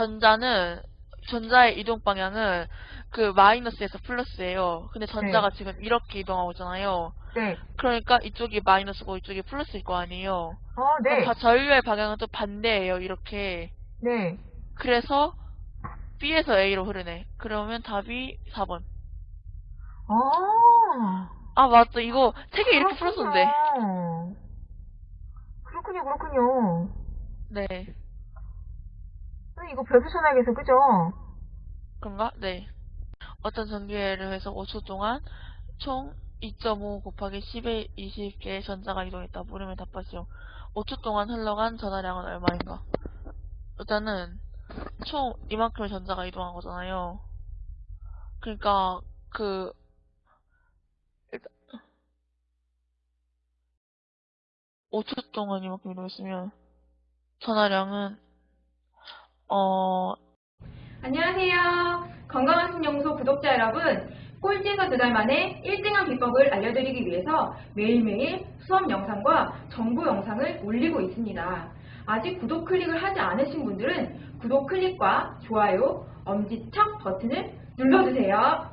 전자는 전자의 이동 방향은 그 마이너스에서 플러스예요. 근데 전자가 지금 이렇게 이동하고 있잖아요. 네. 그러니까 이쪽이 마이너스고 이쪽이 플러스일 거 아니에요. 어, 네. 바- 전류의 방향은 또 반대예요. 이렇게. 네. 그래서 B에서 A로 흐르네. 그러면 답이 4번. 아. 아 맞다. 이거 책에 이렇게 풀었었는데. 그렇군요, 그렇군요. 네. 이거 별표 전화기에서 그죠? 그런가? 네. 어떤 전기회를 해서 5초 동안 총 2.5 곱하기 10의 20개의 전자가 이동했다. 물으면 답하시오. 5초 동안 흘러간 전화량은 얼마인가? 일단은 총 이만큼의 전자가 이동한 거잖아요. 그러니까 그 일단 5초 동안 이만큼 이동했으면 전화량은 어 안녕하세요. 건강한 신영소 구독자 여러분. 꼴찌에서 두 달 만에 1등한 비법을 알려드리기 위해서 매일매일 수업 영상과 정보 영상을 올리고 있습니다. 아직 구독 클릭을 하지 않으신 분들은 구독 클릭과 좋아요, 엄지척 버튼을 눌러주세요.